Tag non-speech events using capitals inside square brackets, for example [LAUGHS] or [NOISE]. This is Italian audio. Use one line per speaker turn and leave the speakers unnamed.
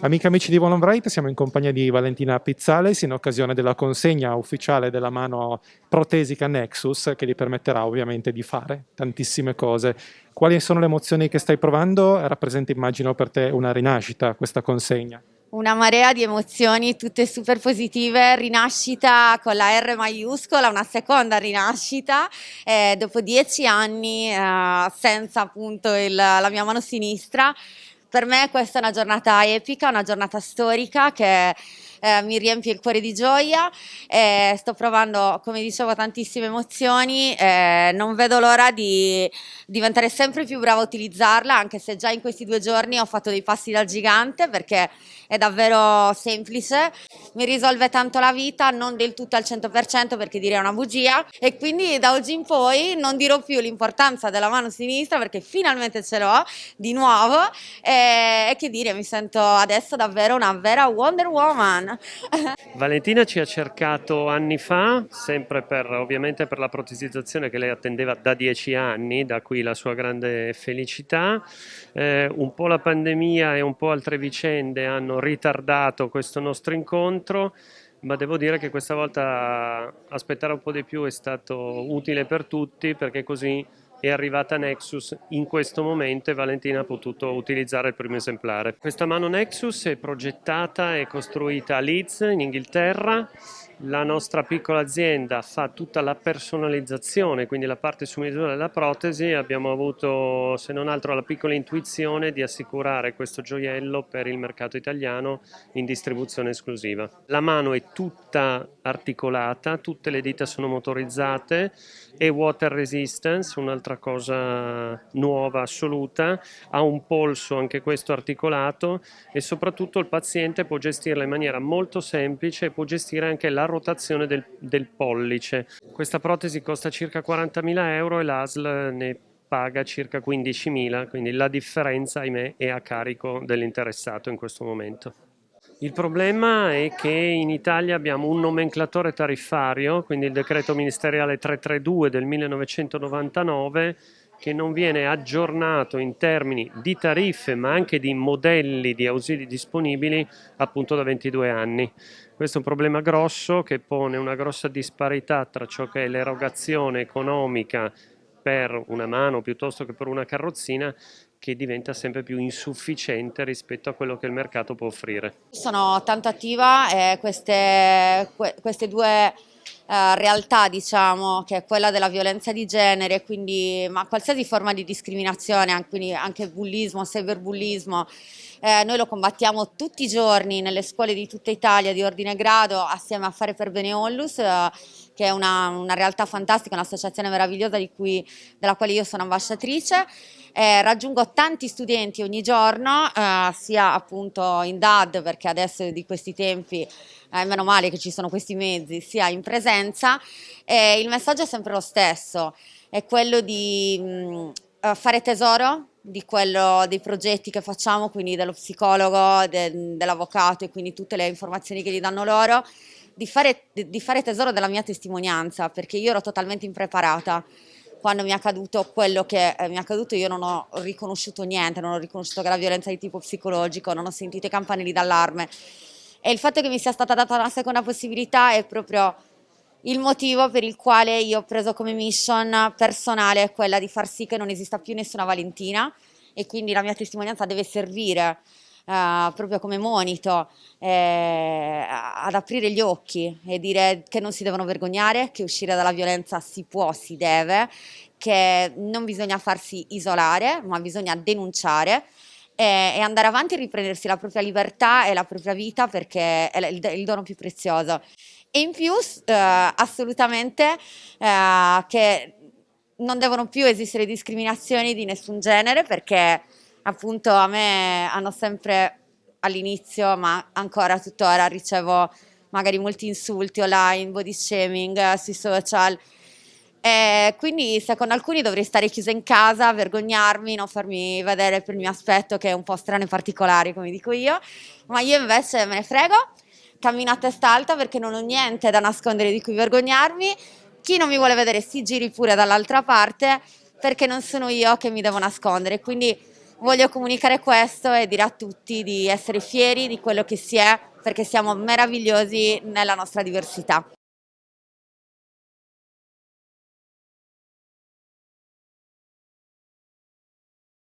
Amiche e amici di One Right, siamo in compagnia di Valentina Pizzales in occasione della consegna ufficiale della mano protesica Nexus che gli permetterà ovviamente di fare tantissime cose. Quali sono le emozioni che stai provando? Rappresenta immagino per te una rinascita questa consegna.
Una marea di emozioni, tutte super positive, rinascita con la R maiuscola, una seconda rinascita, eh, dopo dieci anni eh, senza appunto il, la mia mano sinistra, per me questa è una giornata epica, una giornata storica che eh, mi riempie il cuore di gioia, eh, sto provando, come dicevo, tantissime emozioni, eh, non vedo l'ora di diventare sempre più brava a utilizzarla, anche se già in questi due giorni ho fatto dei passi da gigante perché è davvero semplice, mi risolve tanto la vita, non del tutto al 100% perché direi una bugia. E quindi da oggi in poi non dirò più l'importanza della mano sinistra perché finalmente ce l'ho di nuovo. E, e che dire, mi sento adesso davvero una vera Wonder Woman. [LAUGHS]
Valentina ci ha cercato anni fa, sempre per, ovviamente per la protesizzazione che lei attendeva da dieci anni, da qui la sua grande felicità. Eh, un po' la pandemia e un po' altre vicende hanno ritardato questo nostro incontro ma devo dire che questa volta aspettare un po' di più è stato utile per tutti perché così è arrivata Nexus in questo momento e Valentina ha potuto utilizzare il primo esemplare. Questa mano Nexus è progettata e costruita a Leeds in Inghilterra la nostra piccola azienda fa tutta la personalizzazione, quindi la parte su misura della protesi, abbiamo avuto se non altro la piccola intuizione di assicurare questo gioiello per il mercato italiano in distribuzione esclusiva. La mano è tutta articolata, tutte le dita sono motorizzate, è water resistance, un'altra cosa nuova assoluta, ha un polso anche questo articolato e soprattutto il paziente può gestirla in maniera molto semplice e può gestire anche la rotazione del, del pollice. Questa protesi costa circa 40.000 euro e l'ASL ne paga circa 15.000, quindi la differenza, ahimè, è a carico dell'interessato in questo momento. Il problema è che in Italia abbiamo un nomenclatore tariffario, quindi il decreto ministeriale 332 del 1999, che non viene aggiornato in termini di tariffe ma anche di modelli di ausili disponibili appunto da 22 anni. Questo è un problema grosso che pone una grossa disparità tra ciò che è l'erogazione economica per una mano piuttosto che per una carrozzina che diventa sempre più insufficiente rispetto a quello che il mercato può offrire.
Sono tanto attiva e queste, queste due uh, realtà, diciamo, che è quella della violenza di genere, quindi ma qualsiasi forma di discriminazione, quindi anche bullismo, cyberbullismo, eh, noi lo combattiamo tutti i giorni nelle scuole di tutta Italia di ordine grado assieme a Fare per Bene Onlus, eh, che è una, una, realtà fantastica, un'associazione meravigliosa cui, della quale io sono ambasciatrice. Eh, raggiungo tanti studenti ogni giorno, eh, sia appunto in DAD, perché adesso di questi tempi eh, meno male che ci sono questi mezzi, sia in presenza. il messaggio è sempre lo stesso, è quello di mh, mm, eh, fare tesoro di quello, dei progetti che facciamo, quindi dello psicologo, de, dell'avvocato e quindi tutte le informazioni che gli danno loro, di fare, di fare tesoro della mia testimonianza, perché io ero totalmente impreparata quando mi è accaduto quello che eh, mi è accaduto io non ho riconosciuto niente, non ho riconosciuto che era violenza di tipo psicologico, non ho sentito i campanelli d'allarme e il fatto che mi sia stata data una seconda possibilità è proprio il motivo per il quale io ho preso come mission personale quella di far sì che non esista più nessuna Valentina e quindi la mia testimonianza deve servire Uh, proprio come monito eh, ad aprire gli occhi e dire che non si devono vergognare, che uscire dalla violenza si può, si deve, che non bisogna farsi isolare, ma bisogna denunciare e, andare avanti e riprendersi la propria libertà e la propria vita perché è il, il dono più prezioso. E in più eh, assolutamente eh, che non devono più esistere discriminazioni di nessun genere perché appunto a me hanno sempre all'inizio ma ancora tuttora ricevo magari molti insulti online, body shaming eh, sui social e quindi secondo alcuni dovrei stare chiusa in casa, vergognarmi, non farmi vedere per il mio aspetto che è un po' strano e particolare come dico io ma io invece me ne frego cammino a testa alta perché non ho niente da nascondere di cui vergognarmi, chi non mi vuole vedere si giri pure dall'altra parte perché non sono io che mi devo nascondere, quindi voglio comunicare questo e dire a tutti di essere fieri di quello che si è perché siamo meravigliosi nella nostra diversità.